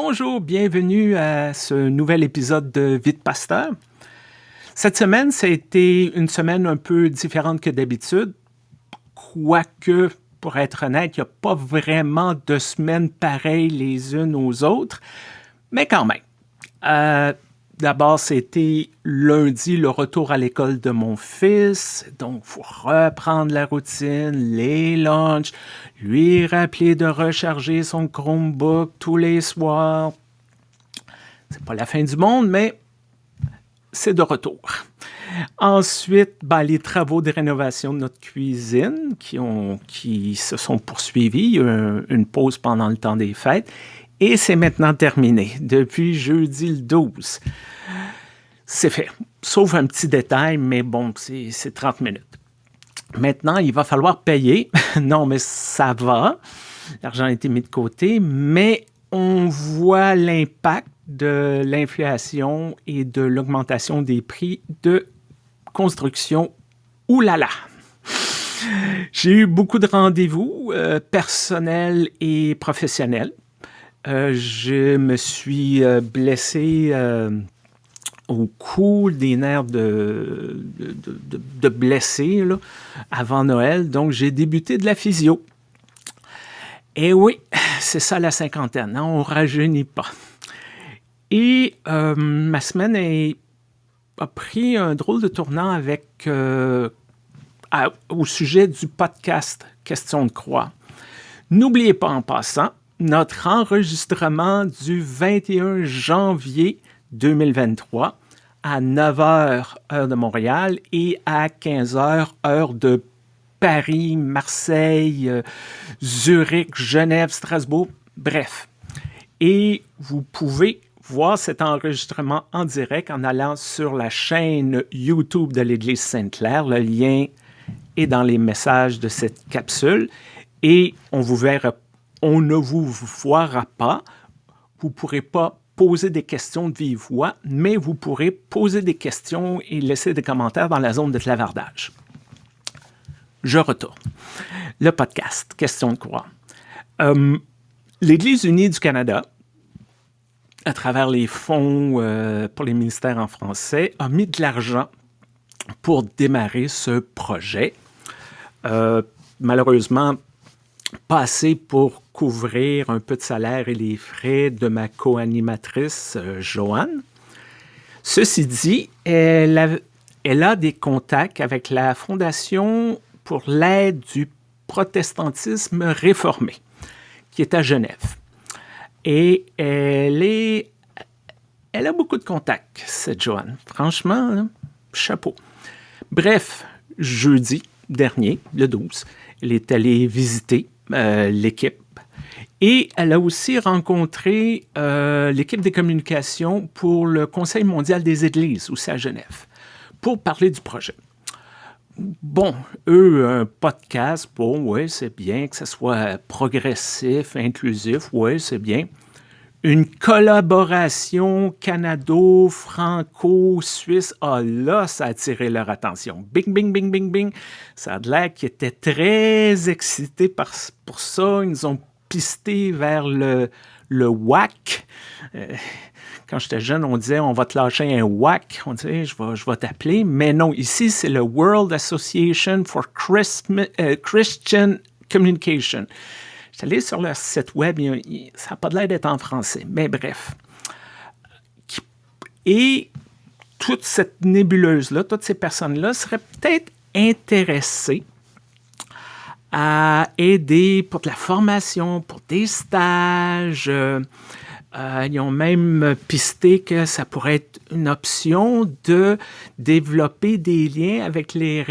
Bonjour, bienvenue à ce nouvel épisode de Vite Pasteur. Cette semaine, ça a été une semaine un peu différente que d'habitude, quoique, pour être honnête, il n'y a pas vraiment de semaines pareilles les unes aux autres, mais quand même. Euh, D'abord, c'était lundi, le retour à l'école de mon fils. Donc, faut reprendre la routine, les lunchs, lui rappeler de recharger son Chromebook tous les soirs. C'est pas la fin du monde, mais c'est de retour. Ensuite, ben, les travaux de rénovation de notre cuisine qui, qui se sont poursuivis. Il y a une pause pendant le temps des fêtes. Et c'est maintenant terminé, depuis jeudi le 12. C'est fait, sauf un petit détail, mais bon, c'est 30 minutes. Maintenant, il va falloir payer. non, mais ça va. L'argent a été mis de côté, mais on voit l'impact de l'inflation et de l'augmentation des prix de construction. Là! J'ai eu beaucoup de rendez-vous euh, personnels et professionnels euh, je me suis euh, blessé euh, au cou, des nerfs de, de, blessé avant Noël. Donc, j'ai débuté de la physio. Et oui, c'est ça la cinquantaine, on ne rajeunit pas. Et ma semaine a pris un drôle de tournant avec, au sujet du podcast Question de croix. N'oubliez pas en passant, notre enregistrement du 21 janvier 2023 à 9h heure de Montréal et à 15h heure de Paris, Marseille, euh, Zurich, Genève, Strasbourg, bref. Et vous pouvez voir cet enregistrement en direct en allant sur la chaîne YouTube de l'Église Sainte-Claire. Le lien est dans les messages de cette capsule et on vous verra on ne vous voira pas, vous ne pourrez pas poser des questions de vive voix, mais vous pourrez poser des questions et laisser des commentaires dans la zone de clavardage. Je retourne. Le podcast, question de quoi? Euh, L'Église unie du Canada, à travers les fonds euh, pour les ministères en français, a mis de l'argent pour démarrer ce projet. Euh, malheureusement, pas assez pour couvrir un peu de salaire et les frais de ma co-animatrice, euh, Joanne. Ceci dit, elle a, des contacts avec la Fondation pour l'aide du protestantisme réformé, qui est à Genève. Et elle a beaucoup de contacts, cette Joanne. Franchement, chapeau. Bref, jeudi dernier, le 12, elle est allée visiter euh, l'équipe. Et elle a aussi rencontré euh, l'équipe des communications pour le Conseil mondial des Églises, aussi à Genève, pour parler du projet. Bon, eux, un podcast, bon, oui, c'est bien, que ce soit progressif, inclusif, oui, c'est bien. Une collaboration canado-franco-suisse, ah là, ça a attiré leur attention. Bing, bing, bing, bing, bing. Ça a l'air qu'ils très excités par, pour ça. Ils nous ont pisté vers le, le WAC. Euh, quand j'étais jeune, on disait on va te lâcher un WAC. On disait je vais, je t'appeler. Mais non, ici, c'est le World Association for euh, Christian Communication. Allé sur leur site web, ça n'a pas l'air d'être en français, mais bref. Et toute cette nébuleuse-là, toutes ces personnes-là seraient peut-être intéressées à aider pour de la formation, pour des stages. Euh, euh, ils ont même pisté que ça pourrait être une option de développer des liens avec les,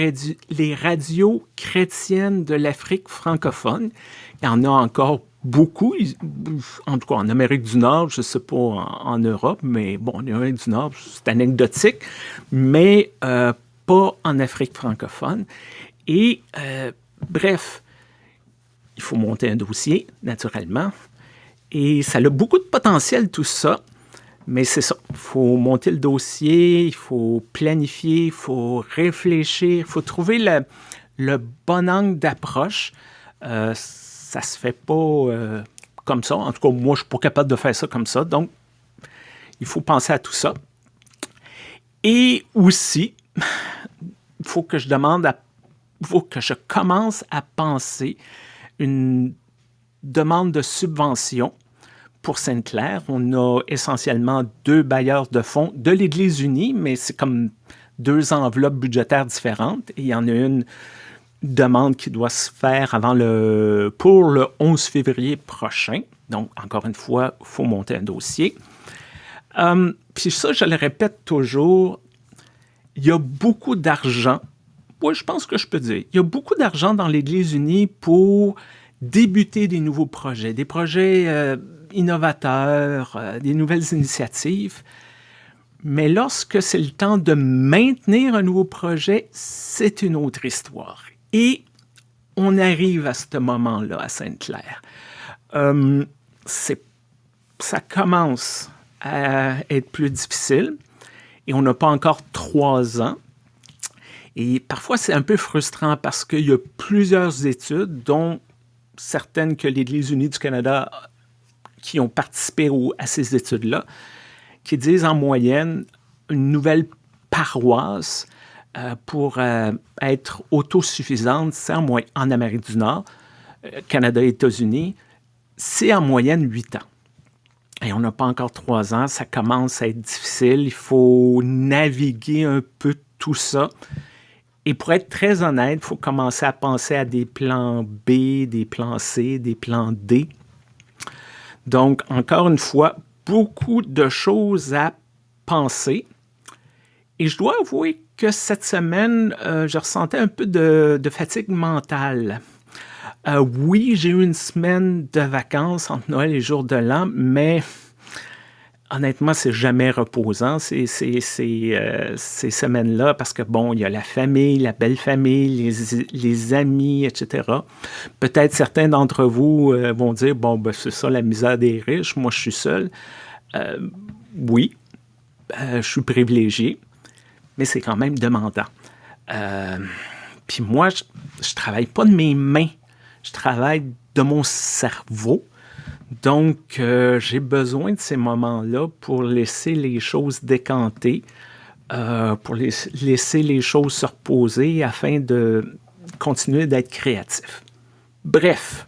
radios chrétiennes de l'Afrique francophone. Il y en a encore beaucoup, en tout cas en Amérique du Nord, je ne sais pas en, Europe, mais bon, en Amérique du Nord, c'est anecdotique, mais euh, pas en Afrique francophone. Et euh, bref, il faut monter un dossier, naturellement, et ça a beaucoup de potentiel, tout ça. Mais c'est ça, il faut monter le dossier, il faut planifier, il faut réfléchir, il faut trouver le, bon angle d'approche. Euh, ça se fait pas euh, comme ça. En tout cas, moi, je suis pas capable de faire ça comme ça. Donc, il faut penser à tout ça. Et aussi, il faut que je demande à, faut que je commence à penser une demande de subvention pour Sainte-Claire. On a essentiellement deux bailleurs de fonds de l'Église unie, mais c'est comme deux enveloppes budgétaires différentes. Il y en a une demande qui doit se faire avant le, pour le 11 février prochain. Donc, encore une fois, il faut monter un dossier. Euh, puis ça, je le répète toujours, il y a beaucoup d'argent. Oui, je pense que je peux dire. Il y a beaucoup d'argent dans l'Église unie pour débuter des nouveaux projets, des projets euh, innovateurs, euh, des nouvelles initiatives. Mais lorsque c'est le temps de maintenir un nouveau projet, c'est une autre histoire. Et on arrive à ce moment-là à Sainte-Claire. Euh, ça commence à être plus difficile et on n'a pas encore trois ans. Et parfois, c'est un peu frustrant parce qu'il y a plusieurs études, dont certaines que l'Église unie du Canada qui ont participé à ces études-là, qui disent en moyenne une nouvelle paroisse euh, pour euh, être autosuffisante, c'est en, en, Amérique du Nord, euh, Canada et États-Unis, c'est en moyenne huit ans. Et on n'a pas encore trois ans, ça commence à être difficile, il faut naviguer un peu tout ça. Et pour être très honnête, il faut commencer à penser à des plans B, des plans C, des plans D. Donc, encore une fois, beaucoup de choses à penser. Et je dois avouer que cette semaine, euh, je ressentais un peu de, fatigue mentale. Euh, oui, j'ai eu une semaine de vacances entre Noël et jour de l'an, mais honnêtement, c'est jamais reposant, ces, euh, ces, semaines-là, parce que, bon, il y a la famille, la belle famille, les, amis, etc. Peut-être certains d'entre vous vont dire, bon, ben, c'est ça la misère des riches, moi je suis seul. oui, je suis privilégié mais c'est quand même demandant. Euh, puis moi, je ne travaille pas de mes mains, je travaille de mon cerveau. Donc, euh, j'ai besoin de ces moments-là pour laisser les choses décanter, euh, pour laisser les choses se reposer afin de continuer d'être créatif. Bref,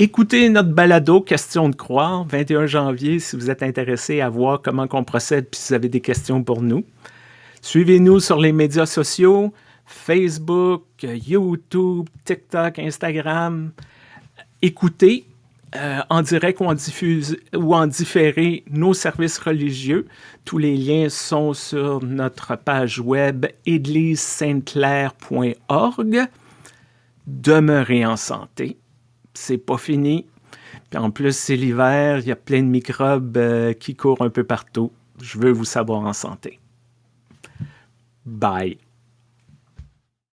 écoutez notre balado Question de croire, 21 janvier, si vous êtes intéressé à voir comment on procède, puis si vous avez des questions pour nous. Suivez-nous sur les médias sociaux, Facebook, YouTube, TikTok, Instagram. Écoutez euh, en direct ou en, diffuse, ou en différé nos services religieux. Tous les liens sont sur notre page web église-sainte-claire.org. Demeurez en santé. C'est pas fini. En plus, c'est l'hiver, il y a plein de microbes euh, qui courent un peu partout. Je veux vous savoir en santé. Bye.